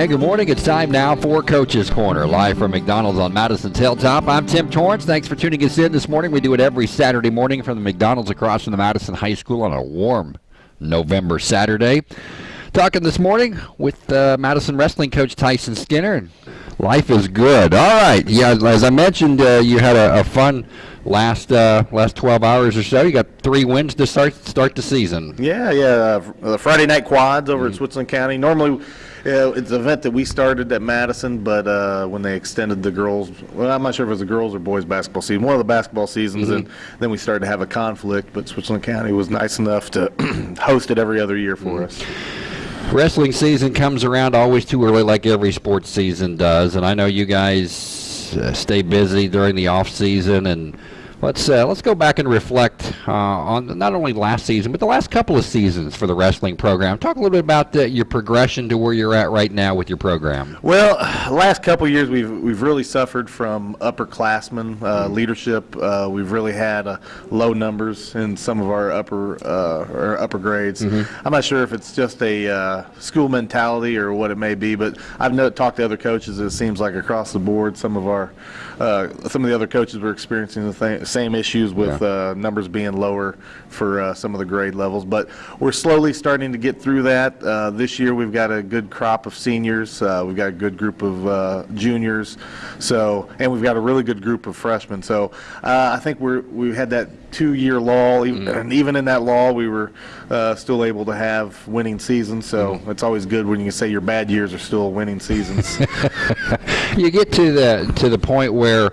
Hey, good morning. It's time now for Coach's Corner, live from McDonald's on Madison's Hilltop. I'm Tim Torrance. Thanks for tuning us in this morning. We do it every Saturday morning from the McDonald's across from the Madison High School on a warm November Saturday. Talking this morning with uh, Madison wrestling coach Tyson Skinner. Life is good. All right. Yeah, as I mentioned, uh, you had a, a fun last uh, last 12 hours or so. You got three wins to start start the season. Yeah, yeah. Uh, the Friday night quads over mm-hmm. at Switzerland County. Normally, yeah, it's an event that we started at Madison, but uh, when they extended the girls, well, I'm not sure if it was the girls or boys basketball season, one of the basketball seasons, mm-hmm. and then we started to have a conflict. But Switzerland County was nice enough to host it every other year for mm-hmm. us. Wrestling season comes around always too early, like every sports season does, and I know you guys uh, stay busy during the off season and Let's uh, let's go back and reflect uh, on not only last season but the last couple of seasons for the wrestling program. Talk a little bit about uh, your progression to where you're at right now with your program. Well, last couple of years we've we've really suffered from upperclassmen uh, mm-hmm. leadership. Uh, we've really had uh, low numbers in some of our upper or upper grades. Mm-hmm. I'm not sure if it's just a school mentality or what it may be, but I've no, talked to other coaches. It seems like across the board, some of our some of the other coaches were experiencing the thing same issues with yeah. uh, numbers being lower for uh, some of the grade levels. But we're slowly starting to get through that. Uh, this year we've got a good crop of seniors. Uh, we've got a good group of uh, juniors. So and we've got a really good group of freshmen. So uh, I think we're we had that two-year lull, mm. and even in that lull, we were still able to have winning seasons. So mm. it's always good when you can say your bad years are still winning seasons. you get to the to the point where,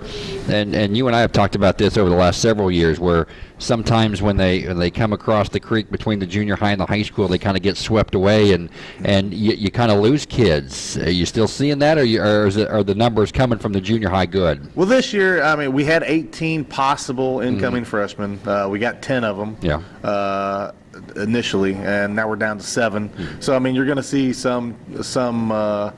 and and you and I have talked about this over the last several years, where sometimes when they when they come across the creek between the junior high and the high school, they kind of get swept away, and and you, you kind of lose kids. Are you still seeing that, or, you, or is it, are the numbers coming from the junior high good? Well, this year, I mean, we had 18 possible incoming mm-hmm. freshmen. Uh, we got 10 of them. Yeah. Uh, initially, and now we're down to 7 mm-hmm. So I mean, you're going to see some some. Uh,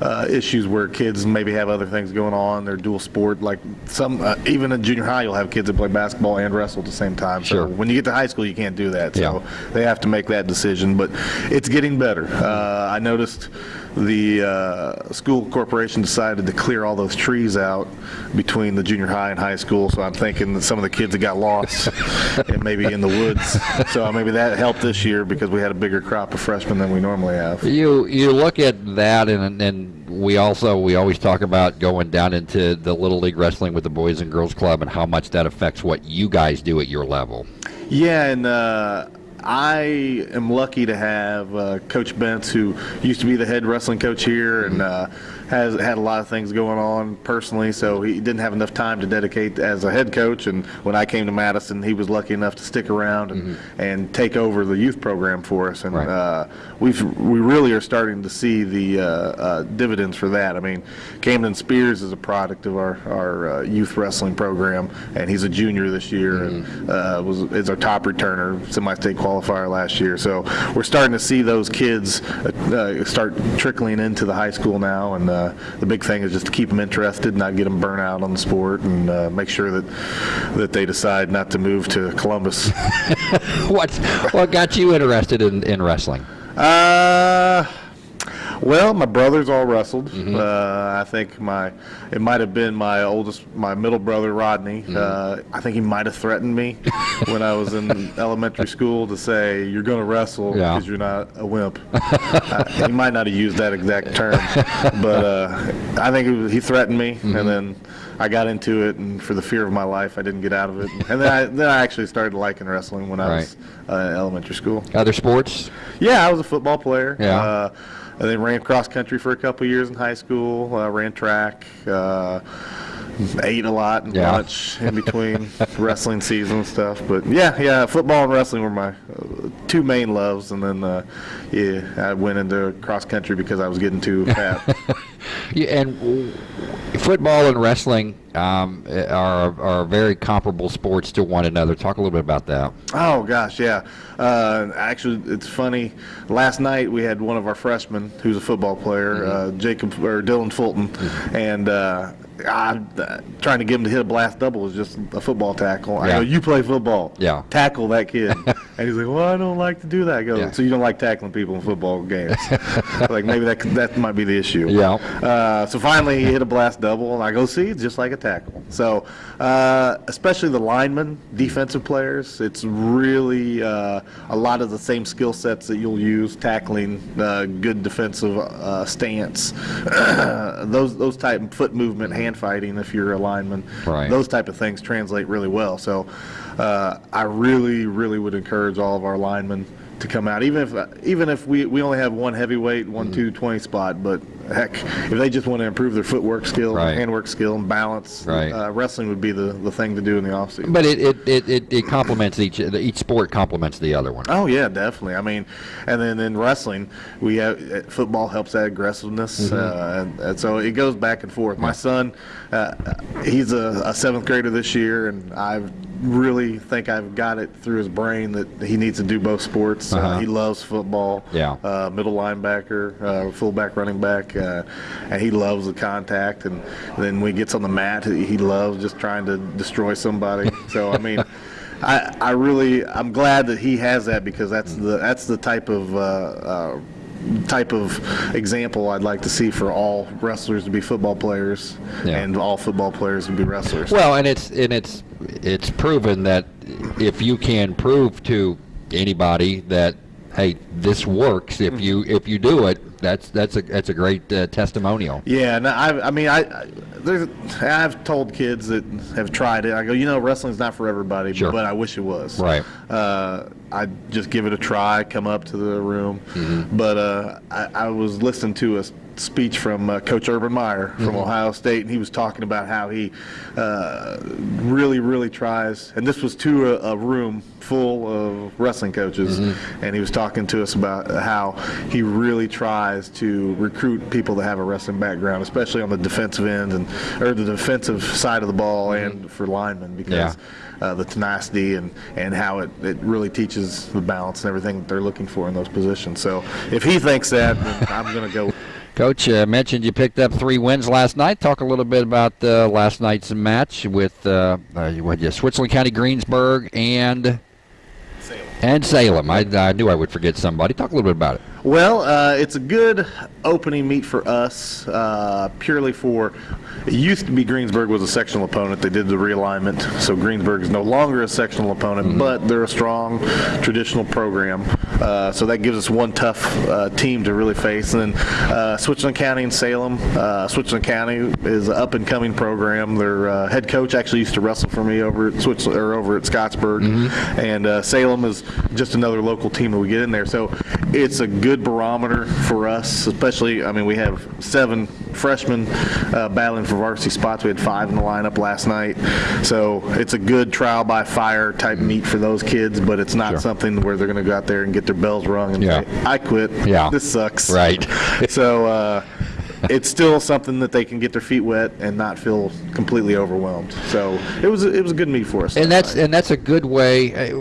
uh, issues where kids maybe have other things going on. They're dual sport. Like some, uh, even in junior high, you'll have kids that play basketball and wrestle at the same time. Sure. So when you get to high school, you can't do that. So yeah. they have to make that decision. But it's getting better. Uh, I noticed the uh, school corporation decided to clear all those trees out between the junior high and high school. So I'm thinking that some of the kids that got lost and maybe in the woods. So maybe that helped this year because we had a bigger crop of freshmen than we normally have. You you look at that and and we also we always talk about going down into the little league wrestling with the boys and girls club and how much that affects what you guys do at your level. Yeah, and. Uh, I am lucky to have uh, Coach Bentz, who used to be the head wrestling coach here, and uh, has had a lot of things going on personally, so he didn't have enough time to dedicate as a head coach. And when I came to Madison, he was lucky enough to stick around and, mm-hmm. and take over the youth program for us. And right. uh, we've we really are starting to see the uh, uh, dividends for that. I mean, Camden Spears is a product of our our uh, youth wrestling program, and he's a junior this year mm-hmm. and uh, was is our top returner, semi-state qualifier last year. So we're starting to see those kids uh, start trickling into the high school now and uh, the big thing is just to keep them interested, not get them burnt out on the sport, and uh, make sure that that they decide not to move to Columbus. what what got you interested in, in wrestling? Uh, well, my brothers all wrestled. Mm-hmm. Uh, I think my it might have been my oldest, my middle brother Rodney. Mm-hmm. Uh, I think he might have threatened me when I was in elementary school to say you're going to wrestle because yeah. you're not a wimp. uh, he might not have used that exact term, but uh, I think was, he threatened me, mm-hmm. and then I got into it, and for the fear of my life, I didn't get out of it. And then I then I actually started liking wrestling when I was uh, elementary school. Other sports? Yeah, I was a football player. Yeah uh, and then ran cross country for a couple years in high school. Uh, ran track. Uh, ate a lot and yeah. lunch in between wrestling season and stuff. But yeah, yeah, football and wrestling were my uh, two main loves, and then uh, yeah, I went into cross country because I was getting too fat. yeah, and football and wrestling um, are are very comparable sports to one another. Talk a little bit about that. Oh gosh, yeah. Uh, actually, it's funny. Last night we had one of our freshmen who's a football player, mm-hmm. uh, Jacob or Dylan Fulton, mm-hmm. and uh, I, uh, trying to get him to hit a blast double is just a football tackle. I Yeah. go, you play football. Yeah. Tackle that kid. and he's like, well, I don't like to do that. I go, Yeah. so you don't like tackling people in football games? like maybe that that might be the issue. Yeah. Uh, so finally, he hit a blast double, and I go, see, it's just like a tackle. So, uh, especially the linemen, defensive players, it's really uh, a lot of the same skill sets that you'll use tackling, uh, good defensive uh, stance, those those type of foot movement, hand fighting. If you're a lineman, Right. those type of things translate really well. So, uh, I really, really would encourage all of our linemen to come out, even if even if we, we only have one heavyweight, one two twenty spot, but heck, if they just want to improve their footwork skill, Right. handwork skill, and balance, Right. uh, wrestling would be the, the thing to do in the offseason. But it it, it, it, it complements each each sport complements the other one. Oh yeah, definitely. I mean, and then in wrestling, we have uh, football helps that aggressiveness, uh, and, and so it goes back and forth. My son, uh, he's a, a seventh grader this year, and I really think I've got it through his brain that he needs to do both sports. uh Uh-huh. he loves football. Yeah. Uh, middle linebacker, uh, fullback, running back, uh, and he loves the contact. And then when he gets on the mat, he loves just trying to destroy somebody. so I mean. I, I really I'm glad that he has that because that's the that's the type of uh, uh, type of example I'd like to see for all wrestlers to be football players Yeah. and all football players to be wrestlers. Well, and it's and it's it's proven that if you can prove to anybody that hey this works if you if you do it that's that's a that's a great uh, testimonial. Yeah, no, I, I mean, I, I there's, I've told kids that have tried it. I go, you know, wrestling's not for everybody, Sure. but I wish it was. Right. Uh, I just give it a try. Come up to the room, Mm-hmm. but uh, I, I was listening to a speech from uh, Coach Urban Meyer from Mm-hmm. Ohio State, and he was talking about how he uh, really, really tries. And this was to a, a room full of wrestling coaches, Mm-hmm. and he was talking to us about how he really tries to recruit people that have a wrestling background, especially on the defensive end and or the defensive side of the ball, and for linemen because. Yeah. Uh, the tenacity and, and how it, it really teaches the balance and everything that they're looking for in those positions. So if he thinks that, then I'm going to go. Coach uh, mentioned you picked up three wins last night. Talk a little bit about uh, last night's match with uh, uh, what you Switzerland County, Greensburg, and Salem. and Salem. I, I knew I would forget somebody. Talk a little bit about it. Well, uh, it's a good opening meet for us, uh, purely for. It used to be Greensburg was a sectional opponent. They did the realignment, so Greensburg is no longer a sectional opponent, but they're a strong traditional program. Uh, so that gives us one tough uh, team to really face. And then uh, Switzerland County and Salem. Uh, Switzerland County is an up and coming program. Their uh, head coach actually used to wrestle for me over at Switzerland or over at Scottsburg, and uh, Salem is just another local team that we get in there. So it's a good barometer for us, especially. I mean, we have seven freshmen uh, battling for varsity spots. We had five in the lineup last night, so it's a good trial by fire type meet for those kids. But it's not Sure. something where they're going to go out there and get their bells rung and Yeah. say, "I quit. Yeah. this sucks." Right. so. Uh, it's still something that they can get their feet wet and not feel completely overwhelmed. So it was it was a good meet for us. And that's night. and that's a good way.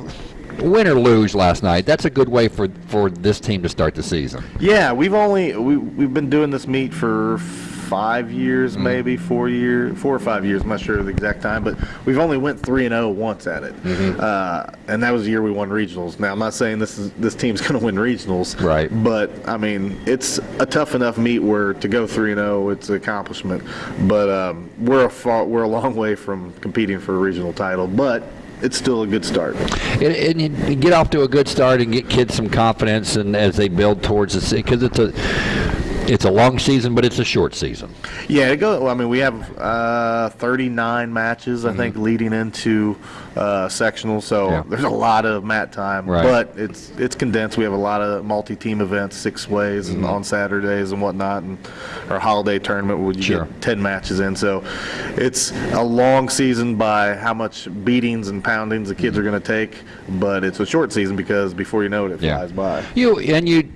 Win or lose last night, that's a good way for for this team to start the season. Yeah, we've only we we've been doing this meet for five years, maybe four year, four or five years. I'm not sure of the exact time, but we've only went three and zero once at it, uh, and that was the year we won regionals. Now I'm not saying this is this team's going to win regionals, Right. But I mean, it's a tough enough meet where to go three and zero, it's an accomplishment. But um, we're a far, we're a long way from competing for a regional title, but. It's still a good start. And, and you get off to a good start and get kids some confidence, and as they build towards the because it's a it's a long season, but it's a short season. Yeah, it well, I mean, we have uh, 39 matches, I think, leading into uh, sectional. So. Yeah. there's a lot of mat time, Right. but it's it's condensed. We have a lot of multi-team events, six ways, Mm-hmm. and on Saturdays and whatnot, and our holiday tournament would you Sure. get 10 matches in. So it's a long season by how much beatings and poundings the kids are going to take, but it's a short season because before you know it, it Yeah. flies by. You and you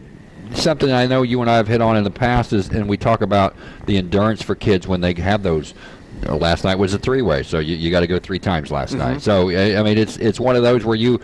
something I know you and I have hit on in the past is, and we talk about the endurance for kids when they have those. you know, last night was a three-way, so you, you got to go three times last night. So I I mean, it's it's one of those where you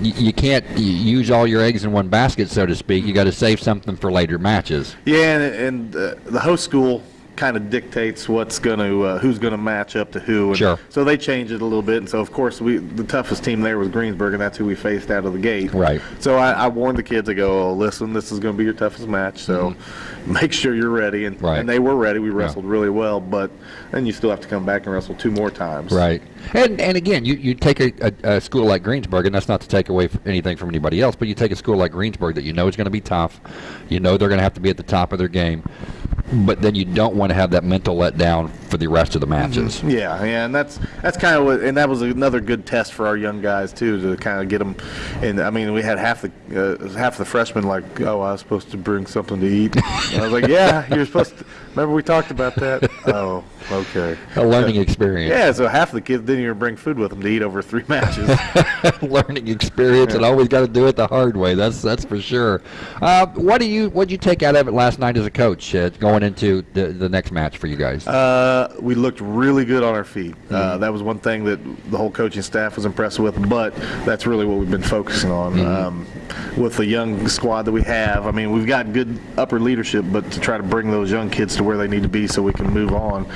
you, you can't y- use all your eggs in one basket, so to speak. You got to save something for later matches. Yeah, and, and uh, the host school kind of dictates what's going to uh, who's going to match up to who. And Sure. So they changed it a little bit, and so of course we the toughest team there was Greensburg, and that's who we faced out of the gate. Right. So I, I warned the kids. I go, oh, listen, this is going to be your toughest match, so make sure you're ready. And. Right. and they were ready. We wrestled really well, but then you still have to come back and wrestle two more times. Right. And and again, you, you take a, a, a school like Greensburg, and that's not to take away anything from anybody else, but you take a school like Greensburg that you know is going to be tough, you know they're going to have to be at the top of their game, but then you don't want to have that mental letdown for the rest of the matches. Yeah, yeah, and that's that's kind of what, and that was another good test for our young guys too, to kind of get them. And I mean, we had half the uh, half the freshmen like, oh, I was supposed to bring something to eat. And I was like, yeah, you're supposed to. Remember we talked about that? Oh, okay. A learning experience. Yeah, so half the kids didn't even bring food with them to eat over three matches. learning experience, and always got to do it the hard way. That's that's for sure. Uh, what do you what did you take out of it last night as a coach, uh, going into the the next match for you guys? Uh, we looked really good on our feet. Uh, that was one thing that the whole coaching staff was impressed with, but that's really what we've been focusing on. Um, with the young squad that we have, I mean, we've got good upper leadership, but to try to bring those young kids to where they need to be so we can move on,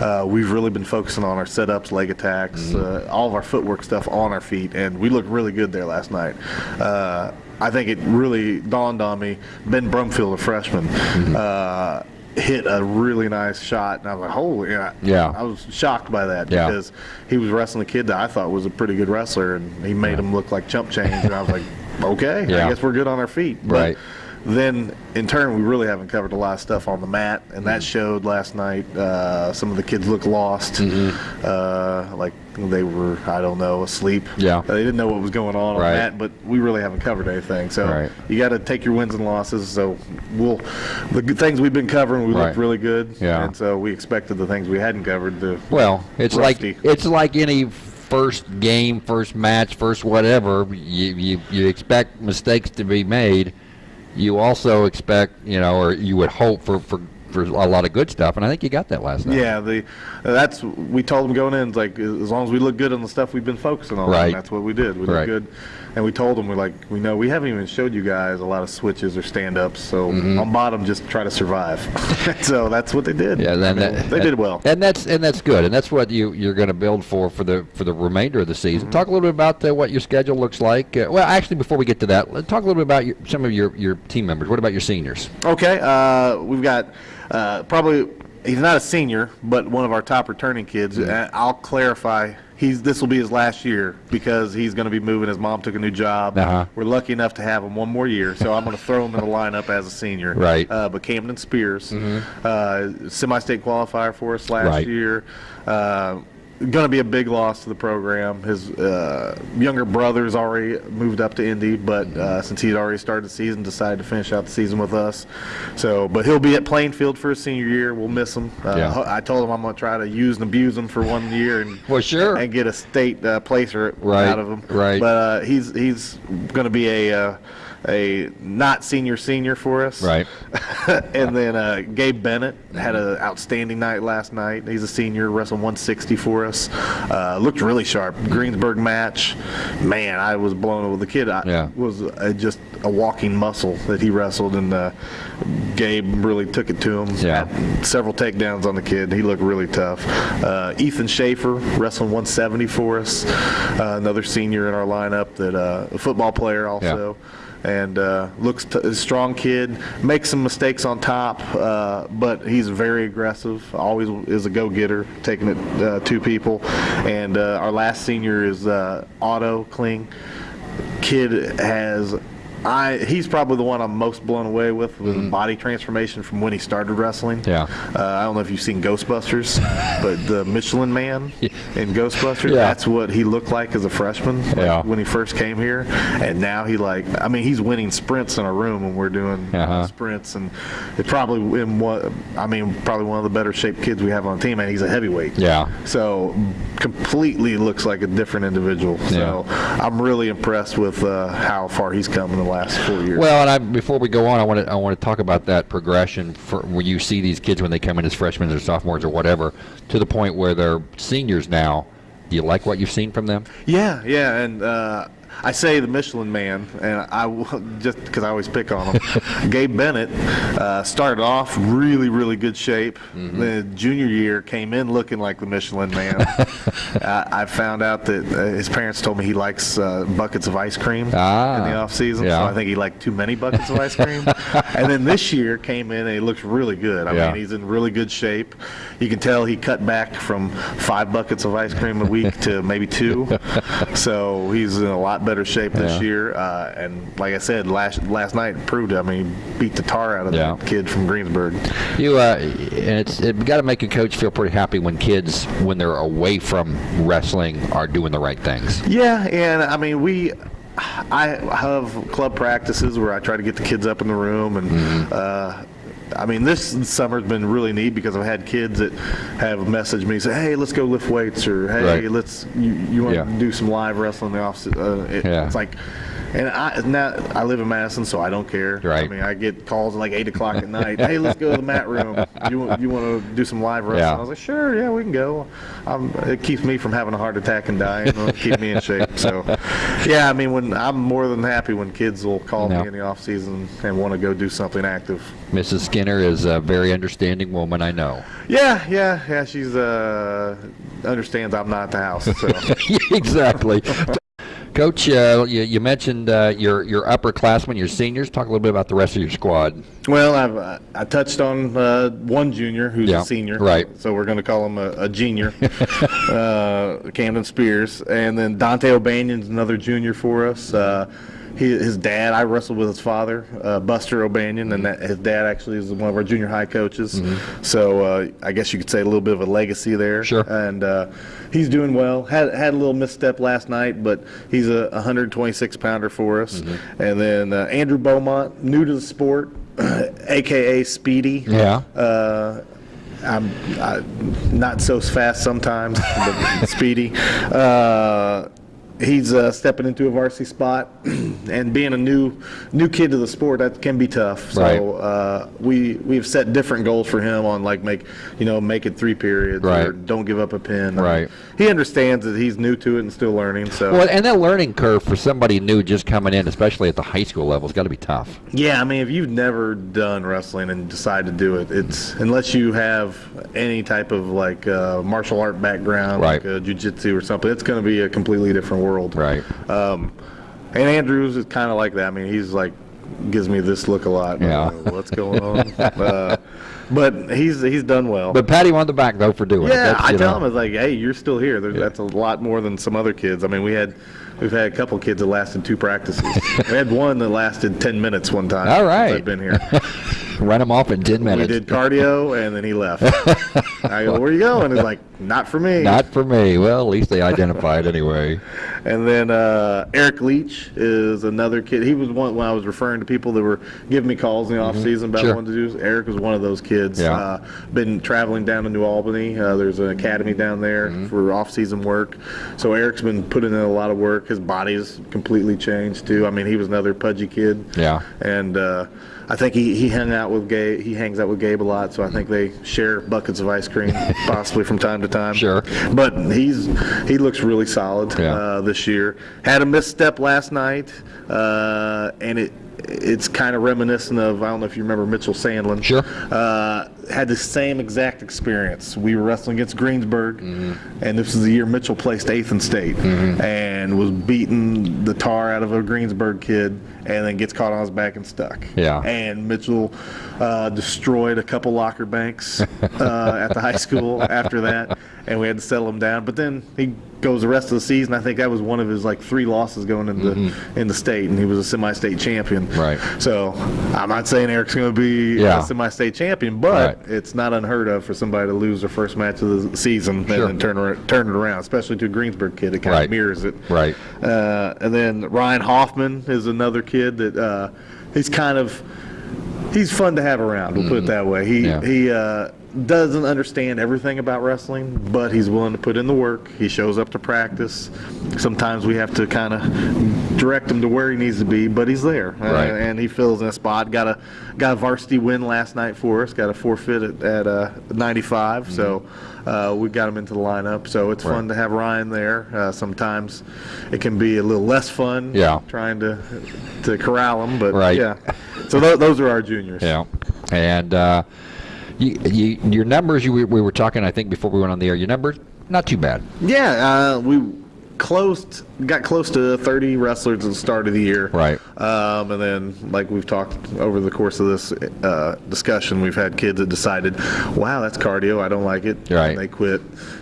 uh, we've really been focusing on our setups, leg attacks, uh, all of our footwork stuff on our feet, and we looked really good there last night. Uh, I think it really dawned on me. Ben Brumfield, a freshman, uh, hit a really nice shot, and I was like, "Holy!" Yeah, Yeah. I was shocked by that Yeah. because he was wrestling a kid that I thought was a pretty good wrestler, and he made him look like chump change, and I was like, "Okay, Yeah. I guess we're good on our feet." But Right. Then, in turn, we really haven't covered a lot of stuff on the mat, and Mm-hmm. that showed last night. Uh, some of the kids looked lost, Mm-hmm. uh, like they were, I don't know, asleep. Yeah. they didn't know what was going on Right. on that, but we really haven't covered anything. So Right. you got to take your wins and losses. So we'll the good things we've been covering, we Right. looked really good. Yeah. and so we expected the things we hadn't covered to Well, it's Rusty. like it's like any first game, first match, first whatever. You, you you expect mistakes to be made. You also expect, you know, or you would hope for for for a lot of good stuff, and I think you got that last night. Yeah, the that's we told them going in like as long as we look good on the stuff we've been focusing on, Right. that's what we did. We Right. looked good, and we told them we're like we know we haven't even showed you guys a lot of switches or stand ups, so Mm-hmm. on bottom just try to survive. so that's what they did. Yeah, then I mean, that, they did well. and that's and that's good, and that's what you you're going to build for for the for the remainder of the season. Mm-hmm. Talk a little bit about uh, what your schedule looks like. Uh, well, actually, before we get to that, let's talk a little bit about your, some of your your team members. What about your seniors? Okay, uh, we've got uh, probably he's not a senior, but one of our top returning kids. Mm-hmm. Uh, I'll clarify. He's this will be his last year because he's going to be moving. His mom took a new job. Uh-huh. We're lucky enough to have him one more year, so I'm going to throw him in the lineup as a senior. Right. Mm-hmm. Uh, but Camden Spears, uh, semi-state qualifier for us last Right. year. Uh, going to be a big loss to the program. His uh, younger brother's already moved up to Indy, but uh, since he'd already started the season, decided to finish out the season with us. So, but he'll be at Plainfield for his senior year. We'll miss him. Uh, Yeah. I told him I'm going to try to use and abuse him for one year and Well, sure. and get a state uh, placer Right, out of him. right. But uh, he's he's going to be a uh, a not senior senior for us. Right. and then uh, Gabe Bennett had an outstanding night last night. He's a senior, wrestled 160 for us. Uh, looked really sharp. Greensburg match, man, I was blown away. The kid I, Yeah. was uh, just a walking muscle that he wrestled, and uh, Gabe really took it to him. Yeah. Had several takedowns on the kid. He looked really tough. Uh, Ethan Schaefer wrestling 170 for us. Uh, another senior in our lineup that uh, a football player also and uh, looks t- a strong kid. Makes some mistakes on top, uh, but he's very aggressive. Always is a go-getter, taking it uh, to people. And uh, our last senior is uh, Otto Kling. Kid has. I, he's probably the one I'm most blown away with with his body transformation from when he started wrestling. Yeah. Uh, I don't know if you've seen Ghostbusters, but the Michelin Man in Ghostbusters, Yeah. that's what he looked like as a freshman like, Yeah. when he first came here. And now he like, I mean, he's winning sprints in a room when we're doing uh, Uh-huh. sprints, and it probably in what I mean, probably one of the better shaped kids we have on the team. And he's a heavyweight. Yeah. So completely looks like a different individual. So I'm really impressed with uh, how far he's come in the last four years. Well, and I, before we go on, I want to I want to talk about that progression for where you see these kids when they come in as freshmen or sophomores or whatever, to the point where they're seniors now. Do you like what you've seen from them? Yeah, yeah, and uh, I say the Michelin Man, and I w- just because I always pick on him. Gabe Bennett uh, started off really, really good shape. Mm-hmm. The junior year came in looking like the Michelin Man. uh, I found out that uh, his parents told me he likes uh, buckets of ice cream Ah, in the off season, yeah. so I think he liked too many buckets of ice cream. and then this year came in and he looks really good. I Yeah. mean, he's in really good shape. You can tell he cut back from five buckets of ice cream a week to maybe two. so he's in a lot better shape this Yeah. year. Uh, and like I said, last last night proved it. I mean, beat the tar out of Yeah. that kid from Greensburg. You uh, and it's it got to make a coach feel pretty happy when kids, when they're away from wrestling, are doing the right things. Yeah, and I mean we. I have club practices where I try to get the kids up in the room, and Mm-hmm. uh, I mean this summer's been really neat because I've had kids that have messaged me say, "Hey, let's go lift weights," or "Hey, Right. let's you, you want Yeah. to do some live wrestling in the office?" Uh, it, Yeah. It's like. And I now I live in Madison, so I don't care. Right. I mean, I get calls at like eight o'clock at night. Hey, let's go to the mat room. You want you want to do some live wrestling? Yeah. I was like, sure, yeah, we can go. Um, it keeps me from having a heart attack and dying. It'll keep me in shape. So, yeah, I mean, when I'm more than happy when kids will call Yeah. me in the off season and want to go do something active. Mrs. Skinner is a very understanding woman, I know. Yeah, yeah, yeah. She's uh understands I'm not at the house. So. exactly. Coach, uh, you, you mentioned uh, your your upperclassmen, your seniors. Talk a little bit about the rest of your squad. Well, I've, uh, I touched on uh, one junior who's Yeah, a senior, right. So we're going to call him a, a junior, uh, Camden Spears, and then Dante O'Banion's another junior for us. Uh, he, his dad, I wrestled with his father, uh, Buster O'Banion, and that, his dad actually is one of our junior high coaches. So uh, I guess you could say a little bit of a legacy there. Mm-hmm. Sure. And uh, he's doing well. Had had a little misstep last night, but he's a 126 pounder for us. Mm-hmm. And then uh, Andrew Beaumont, new to the sport, aka Speedy. Yeah. Uh, I'm I, not so fast sometimes, but speedy. He's uh, stepping into a varsity spot, and being a new new kid to the sport that can be tough. So Right. uh, we we've set different goals for him on like make you know make it three periods or Right. don't give up a pin. Right. he understands that he's new to it and still learning. So Well, and that learning curve for somebody new just coming in, especially at the high school level, has got to be tough. Yeah, I mean, if you've never done wrestling and decide to do it, it's unless you have any type of like uh, martial art background, Right. like uh, jujitsu or something, it's going to be a completely different world. Right. Um, and Andrews is kind of like that. I mean, he's like gives me this look a lot. Yeah. What's going on? uh, but he's he's done well. But Patty him on the back though for doing it. Yeah, That's, I tell know, them it's like, hey, you're still here. There, That's a lot more than some other kids. I mean, we had we've had a couple kids that lasted two practices. we had one that lasted ten minutes one time. All right. I've been here. run him off in ten we minutes. did cardio and then he left. I go, where you going? He's like, not for me. Not for me. Well, at least they identified anyway. And then uh, Eric Leach is another kid. He was one when I was referring to people that were giving me calls in the off season about Mm-hmm. Sure. wanting to do. Eric was one of those kids. Yeah. Uh, been traveling down to New Albany. Uh, there's an academy down there Mm-hmm. for off season work. So Eric's been putting in a lot of work. His body's completely changed too. I mean, he was another pudgy kid. Yeah. And uh, I think he, he hung out with Gabe. He hangs out with Gabe a lot. So I think they share buckets of ice cream, possibly from time to time. Sure. But he's he looks really solid Yeah. uh, this year. Had a misstep last night, uh, and it it's kind of reminiscent of I don't know if you remember Mitchell Sandlin. Sure. Uh, had the same exact experience. We were wrestling against Greensburg, Mm-hmm. and this is the year Mitchell placed eighth in state, and was beating the tar out of a Greensburg kid, and then gets caught on his back and stuck. Yeah. And Mitchell uh, destroyed a couple locker banks uh, at the high school after that, and we had to settle him down. But then he goes the rest of the season. I think that was one of his like three losses going into in the state, and he was a semi-state champion. Mm-hmm. Right. So I'm not saying Eric's going to be Yeah. a semi-state champion, but Right. it's not unheard of for somebody to lose their first match of the season Sure. and then turn turn it around, especially to a Greensburg kid. It kind Right. of mirrors it. Right. Uh, and then Ryan Hoffman is another kid that uh, he's kind of he's fun to have around. We'll put it that way. He Mm-hmm. Yeah. he uh, doesn't understand everything about wrestling, but he's willing to put in the work. He shows up to practice. Sometimes we have to kind of direct him to where he needs to be, but he's there, Right. uh, and he fills in a spot. Got a got a varsity win last night for us. Got a forfeit at, at uh, 95, so uh, we got him into the lineup. So it's fun Mm-hmm. To have Ryan there. Uh, sometimes it can be a little less fun, Yeah. trying to to corral him, but Right. yeah. So th- those are our juniors. Yeah, and uh, you, you, your numbers. You, we, we were talking, I think, before we went on the air. Your numbers not too bad. Yeah, uh, we closed, got close to 30 wrestlers at the start of the year. Right. Um, and then, like we've talked over the course of this uh, discussion, we've had kids that decided, wow, that's cardio, I don't like it. Right. And they quit,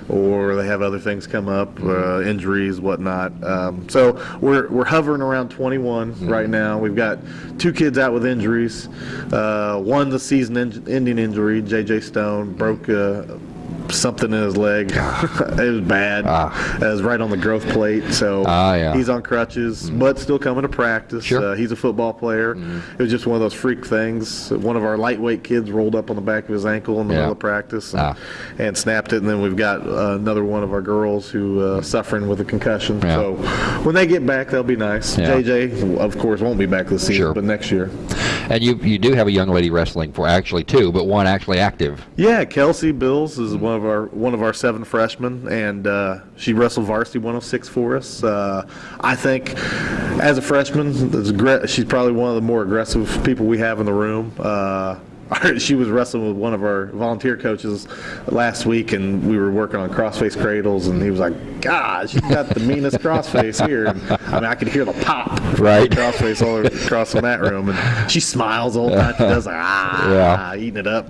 or they have other things come up, uh, injuries, whatnot. Um, so we're, we're hovering around 21 right now. We've got two kids out with injuries. Uh, one's a season en- ending injury, J.J. Stone, broke uh, something in his leg. it was bad. Ah. It was right on the growth plate. So Ah, yeah. he's on crutches, but still coming to practice. Sure. Uh, he's a football player. It was just one of those freak things. One of our lightweight kids rolled up on the back of his ankle in the Yeah. middle of practice and, Ah. and snapped it. And then we've got uh, another one of our girls who uh, suffering with a concussion. Yeah. So when they get back, they'll be nice. JJ, of course, won't be back this season, Sure. but next year. And you you do have a young lady wrestling for actually two, but one actually active. Yeah, Kelsey Bills is one of our one of our seven freshmen, and uh, she wrestled varsity 106 for us. Uh, I think, as a freshman, she's probably one of the more aggressive people we have in the room. Uh, she was wrestling with one of our volunteer coaches last week, and we were working on crossface cradles, and he was like, "God, she's got the meanest crossface here." And, I mean, I could hear the pop, Right. Crossface all across the mat room, and she smiles all the time. She does like ah, Yeah. eating it up,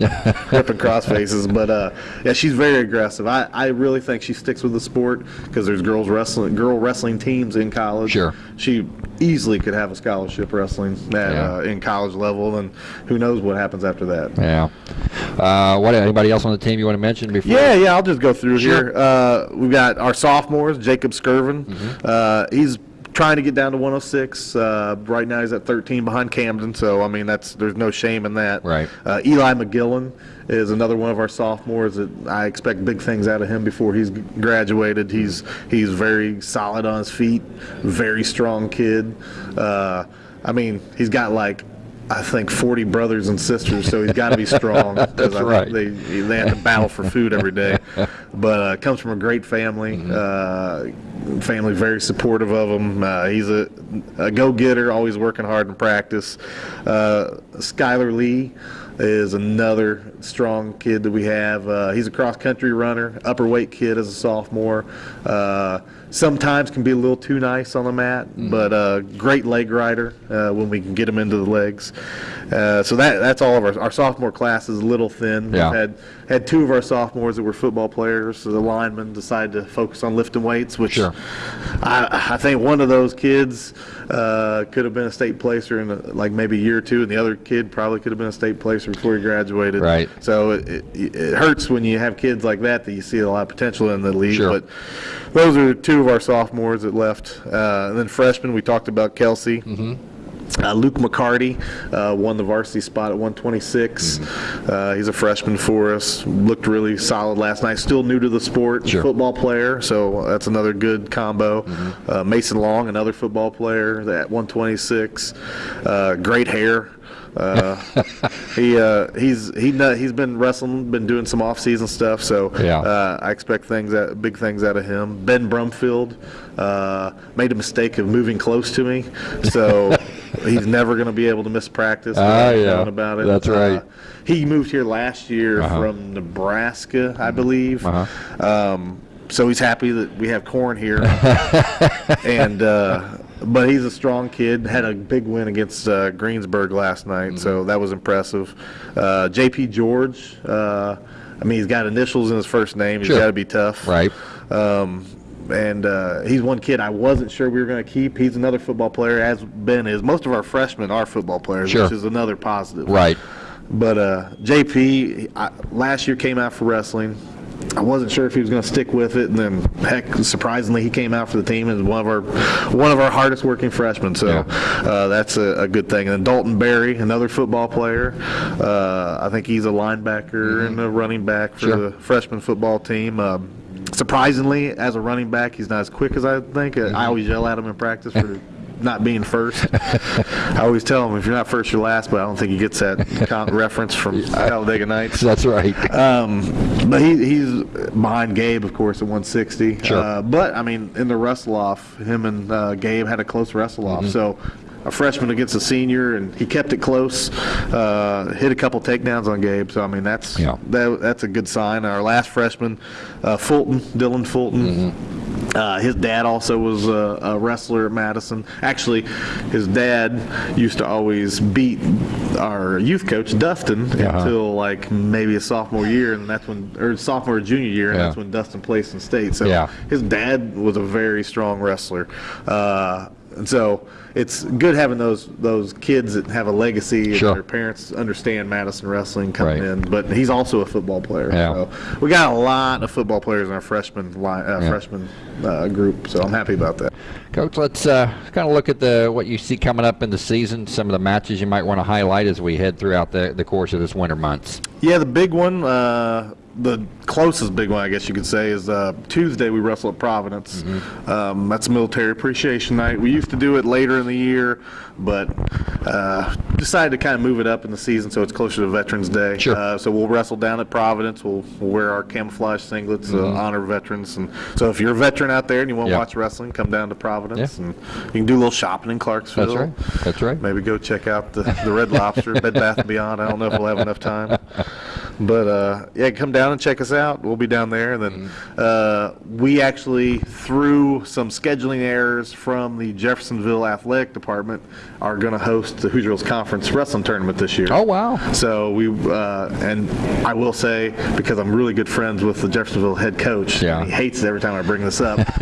ripping crossfaces. But uh, yeah, she's very aggressive. I, I really think she sticks with the sport because there's girls wrestling, girl wrestling teams in college. Sure. She easily could have a scholarship wrestling at, Yeah. uh, in college level, and who knows what happens after that. Yeah. Uh, what? Anybody else on the team you want to mention before? Yeah, yeah, I'll just go through Sure. here. Uh, we've got our sophomores, Jacob Skirvin. Mm-hmm. Uh, he's trying to get down to 106. Uh, right now he's at 13 behind Camden, so I mean that's there's no shame in that. Right. Uh, Eli McGillen is another one of our sophomores that I expect big things out of him before he's graduated. He's he's very solid on his feet, very strong kid. Uh, I mean, he's got like I think 40 brothers and sisters, so he's got to be strong. That's right. They they have to battle for food every day, but uh, comes from a great family. Uh, family very supportive of him. Uh, he's a, a go-getter, always working hard in practice. Uh, Skylar Lee is another strong kid that we have. Uh, he's a cross-country runner, upper weight kid as a sophomore. Uh, sometimes can be a little too nice on the mat, but uh, great leg rider uh, when we can get him into the legs. Uh, so that that's all of our our sophomore class is a little thin. Yeah. We've had had two of our sophomores that were football players. So the linemen decided to focus on lifting weights, which Sure. I, I think one of those kids uh, could have been a state placer in a, like maybe a year or two, and the other kid probably could have been a state placer before he graduated. Right. So it, it, it hurts when you have kids like that that you see a lot of potential in the league. Sure. But those are two of our sophomores that left. Uh, and then freshmen, we talked about Kelsey. Uh, Luke McCarty uh, won the varsity spot at 126. Uh, he's a freshman for us. Looked really solid last night. Still new to the sport. Sure. Football player, so that's another good combo. Uh, Mason Long, another football player at 126. Uh, great hair. Uh, he uh, he's he he's been wrestling, been doing some off-season stuff. So Yeah. uh, I expect things that big things out of him. Ben Brumfield uh, made a mistake of moving close to me, so he's never going to be able to miss practice. Ah, yeah. about it. That's right. Uh, he moved here last year Uh-huh. from Nebraska, I believe. Uh-huh. Um, so he's happy that we have corn here, and uh, but he's a strong kid. Had a big win against uh, Greensburg last night, Mm-hmm. so that was impressive. Uh, J.P. George. Uh, I mean, he's got initials in his first name. He's Sure. got to be tough. Right. Um, and uh, he's one kid I wasn't sure we were going to keep. He's another football player, as Ben is. Most of our freshmen are football players, Sure. which is another positive. Right. But uh, JP I, last year came out for wrestling. I wasn't sure if he was going to stick with it, and then heck, surprisingly, he came out for the team as one of our one of our hardest working freshmen. So Yeah. uh, that's a, a good thing. And then Dalton Berry, another football player. Uh, I think he's a linebacker and a running back for. Sure. the freshman football team. Um, surprisingly, as a running back, he's not as quick as I think. Mm-hmm. I always yell at him in practice for not being first. I always tell him if you're not first, you're last. But I don't think he gets that reference from Talladega Nights. That's right. Um, but he, he's behind Gabe, of course, at 160. Sure. Uh, but I mean, in the wrestle off, him and uh, Gabe had a close wrestle Mm-hmm. off. So a freshman against a senior, and he kept it close. Uh, hit a couple takedowns on Gabe. So I mean, that's Yeah. that, that's a good sign. Our last freshman, uh, Fulton, Dylan Fulton. Mm-hmm. Uh, his dad also was a, a wrestler at Madison. Actually, his dad used to always beat our youth coach Dustin Uh-huh. until like maybe a sophomore year, and that's when, or sophomore or junior year, and Yeah. that's when Dustin placed in state. So Yeah. his dad was a very strong wrestler, uh, and so it's good having those those kids that have a legacy Sure. and their parents understand Madison wrestling coming Right. in. But he's also a football player. Yeah. So we got a lot of football players in our freshman line, uh, Yeah. freshman uh, group. So I'm happy about that. Coach, let's uh, kind of look at the what you see coming up in the season. Some of the matches you might want to highlight as we head throughout the, the course of this winter months. Yeah, the big one, uh, the closest big one, I guess you could say, is uh, Tuesday we wrestle at Providence. Mm-hmm. Um, that's Military Appreciation Night. We used to do it later in the year, but uh, decided to kind of move it up in the season so it's closer to Veterans Day. Sure. Uh, so we'll wrestle down at Providence. We'll, we'll wear our camouflage singlets, uh, honor veterans. And so if you're a veteran out there and you want to. Yeah. watch wrestling, come down to Providence, Yeah. and you can do a little shopping in Clarksville. That's right. That's right. Maybe go check out the, the Red Lobster, Bed Bath and Beyond. I don't know if we'll have enough time, but uh, yeah, come down and check us out. We'll be down there. And then uh, we actually, through some scheduling errors from the Jeffersonville Athletic Department, are going to host the Hoosier Hills Conference Wrestling Tournament this year. Oh wow. So we uh, and I will say because I'm really good friends with the Jeffersonville head coach. Yeah. he hates it every time I bring this up.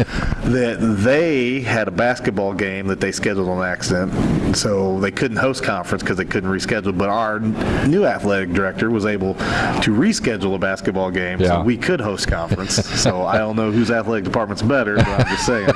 that they had a basketball game that they scheduled on accident, so they couldn't host conference because they couldn't reschedule. But our new athletic director was able to reschedule a basketball game, Yeah. so we could host conference. so I don't know whose athletic department's better, but I'm just saying.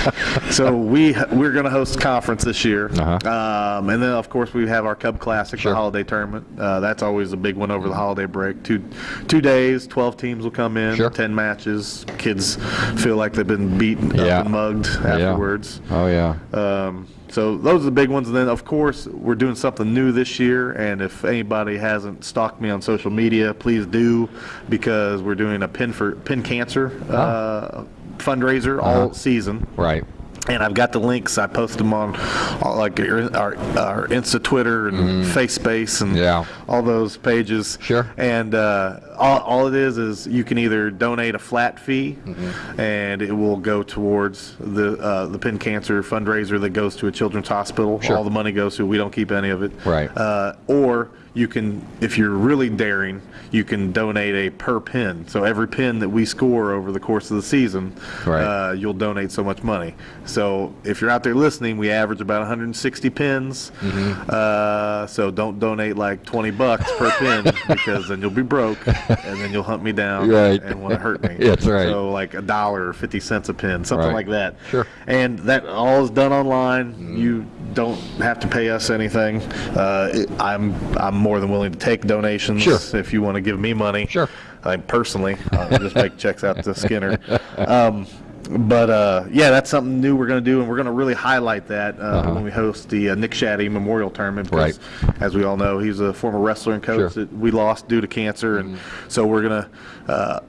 so we we're going to host conference this year, Uh-huh. um, and then of course we have our Cub Classic, Sure. the holiday tournament. Uh, that's always a big one over the holiday break. Two two days, twelve teams will come in, Sure. ten matches. Kids feel like they've been beaten Yeah. up and mugged afterwards. Oh yeah. Um, so those are the big ones, and then of course we're doing something new this year. And if anybody hasn't stalked me on social media, please do, because we're doing a pin for pin cancer uh, fundraiser all Uh-huh. season. Right. And I've got the links. I post them on all, like our, our, our Insta, Twitter, and Face Space, and Mm-hmm. Yeah. all those pages. Sure. And uh, all, all it is is you can either donate a flat fee, Mm-hmm. and it will go towards the uh, the Pin Cancer fundraiser that goes to a children's hospital. Sure. All the money goes to. We don't keep any of it. Right. Uh, or you can, if you're really daring, you can donate a per pin. So every pin that we score over the course of the season, Right. uh, you'll donate so much money. So if you're out there listening, we average about 160 pins. Mm-hmm. Uh, so don't donate like 20 bucks per pin because then you'll be broke and then you'll hunt me down Right. and want to hurt me. That's right. So like a dollar or 50 cents a pin, something Right. like that. Sure. And that all is done online. Mm-hmm. You don't have to pay us anything. Uh, it- I'm I'm more than willing to take donations Sure. if you want to give me money. Sure. I personally, I'll just make checks out to Skinner. Um, but uh, yeah, that's something new we're going to do, and we're going to really highlight that uh, Uh-huh. when we host the uh, Nick Shaddy Memorial Tournament. Because, as we all know, he's a former wrestler and coach Sure. that we lost due to cancer, and so we're going to uh,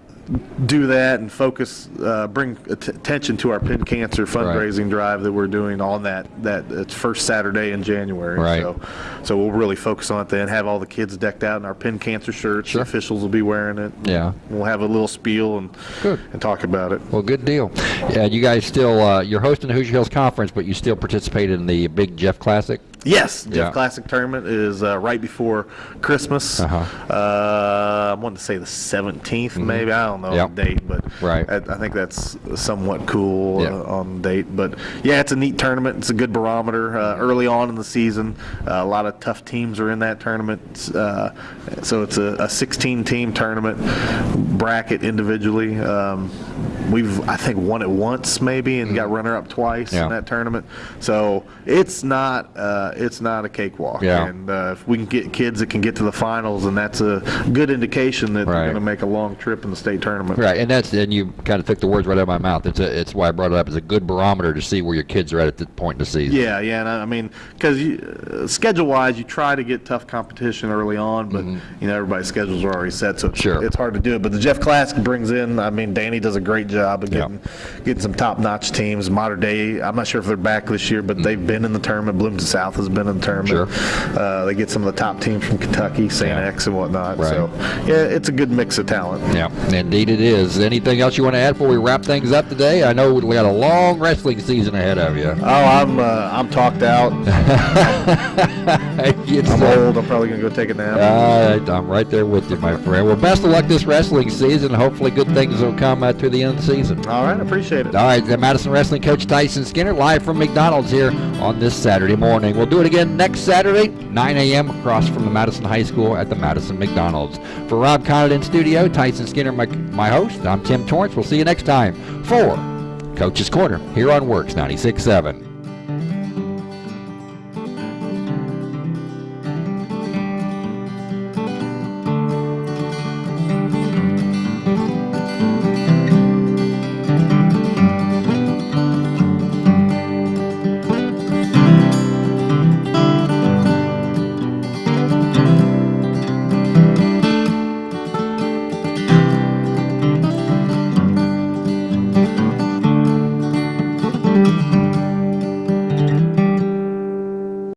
do that and focus, uh, bring att- attention to our pin cancer fundraising drive that we're doing on that that it's first Saturday in January. Right. So, so we'll really focus on it then. Have all the kids decked out in our pin cancer shirts. Sure. The officials will be wearing it. Yeah. We'll have a little spiel and Good. and talk about it. Well, good deal. Yeah, you guys still uh, you're hosting the Hoosier Hills Conference, but you still participated in the Big Jeff Classic. Yes, Jeff Yeah. Classic Tournament is uh, right before Christmas. Uh-huh. Uh, I want to say the 17th, maybe. I don't know Yep. the date, but Right. I, I think that's somewhat cool Yeah. uh, on date. But yeah, it's a neat tournament. It's a good barometer uh, early on in the season. Uh, a lot of tough teams are in that tournament, uh, so it's a, a 16-team tournament bracket individually. Um, we've I think won it once maybe and got runner-up twice Mm-hmm. Yeah. in that tournament. So it's not uh, it's not a cakewalk. Yeah. And uh, if we can get kids that can get to the finals, and that's a good indication that Right. they're going to make a long trip in the state tournament. Right, and that's and you kind of took the words right out of my mouth. It's a, it's why I brought it up as a good barometer to see where your kids are at at this point in the season. Yeah, yeah, and I I mean, because uh, schedule-wise, you try to get tough competition early on, but you know everybody's schedules are already set, so it's, Mm-hmm. Sure. it's hard to do it. But the Jeff Classic brings in, I mean, Danny does a great job of Yeah. getting getting some top-notch teams. Mater Dei, I'm not sure if they're back this year, but they've been in the tournament. Bloomington South has been in the tournament. Mm-hmm. Sure. Uh, they get some of the top teams from Kentucky, St. Yeah. X, and whatnot. Right. So yeah, it's a good mix of talent. Yeah, indeed it is. Anything else you want to add before we wrap things up today? I know we got a long wrestling season ahead of you. Oh, I'm uh, I'm talked out. I'm old. I'm probably gonna go take a nap. Uh, I'm right there with you, my friend. Well, best of luck this wrestling season. Hopefully, good things will come uh, to the end of the season. All right, appreciate it. All right, the Madison Wrestling Coach Tyson Skinner live from McDonald's here on this Saturday morning. We'll do it again next Saturday, 9 a.m. across from the Madison High School at the Madison McDonald's. For Rob Conant in studio, Tyson Skinner, my, my host, I'm Tim Torrance. We'll see you next time for Coach's Corner here on WORX 96.7.